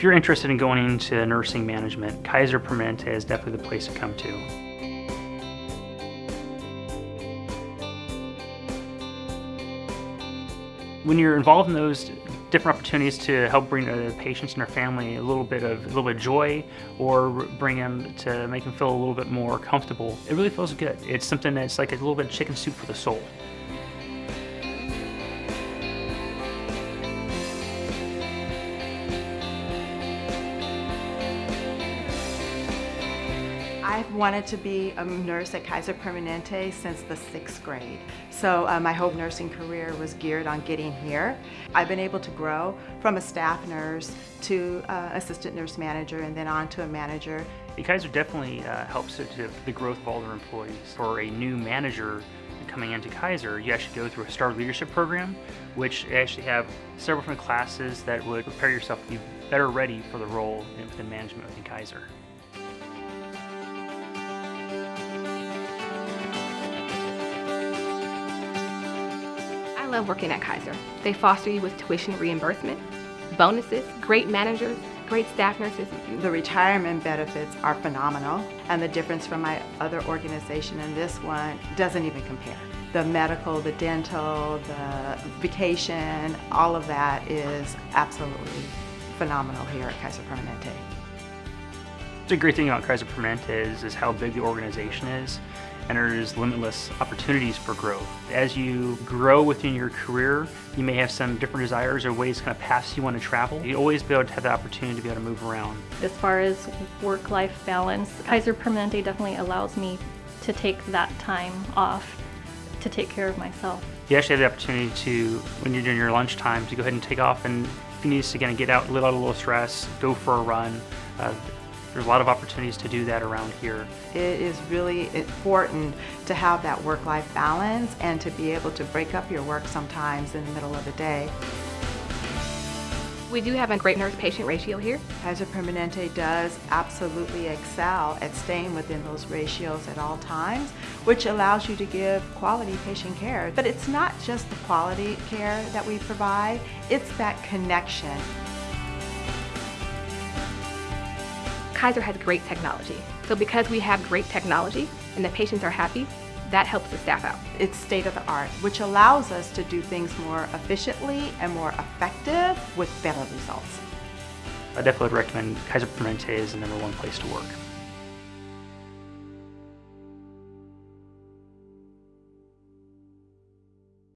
If you're interested in going into nursing management, Kaiser Permanente is definitely the place to come to. When you're involved in those different opportunities to help bring the patients and their family a little bit of a little bit of joy or bring them to make them feel a little bit more comfortable, it really feels good. It's something that's like a little bit of chicken soup for the soul. I've wanted to be a nurse at Kaiser Permanente since the sixth grade. So uh, my whole nursing career was geared on getting here. I've been able to grow from a staff nurse to uh, assistant nurse manager and then on to a manager. The Kaiser definitely uh, helps to the growth of all their employees. For a new manager coming into Kaiser, you actually go through a STAR leadership program, which actually have several different classes that would prepare yourself to be better ready for the role within management within Kaiser. Love working at Kaiser. They foster you with tuition reimbursement, bonuses, great managers, great staff nurses. The retirement benefits are phenomenal, and the difference from my other organization and this one doesn't even compare. The medical, the dental, the vacation, all of that is absolutely phenomenal here at Kaiser Permanente. The great thing about Kaiser Permanente is, is how big the organization is and there's limitless opportunities for growth. As you grow within your career, you may have some different desires or ways, kind of paths you want to travel. You always be able to have the opportunity to be able to move around. As far as work-life balance, Kaiser Permanente definitely allows me to take that time off to take care of myself. You actually have the opportunity to, when you're doing your lunchtime, to go ahead and take off and if you need to again, get out, let out a little stress, go for a run. Uh, there's a lot of opportunities to do that around here. It is really important to have that work-life balance and to be able to break up your work sometimes in the middle of the day. We do have a great nurse-patient ratio here. Kaiser Permanente does absolutely excel at staying within those ratios at all times, which allows you to give quality patient care. But it's not just the quality care that we provide, it's that connection. Kaiser has great technology. So because we have great technology and the patients are happy, that helps the staff out. It's state of the art, which allows us to do things more efficiently and more effective with better results. I definitely would recommend Kaiser Permanente as the number one place to work.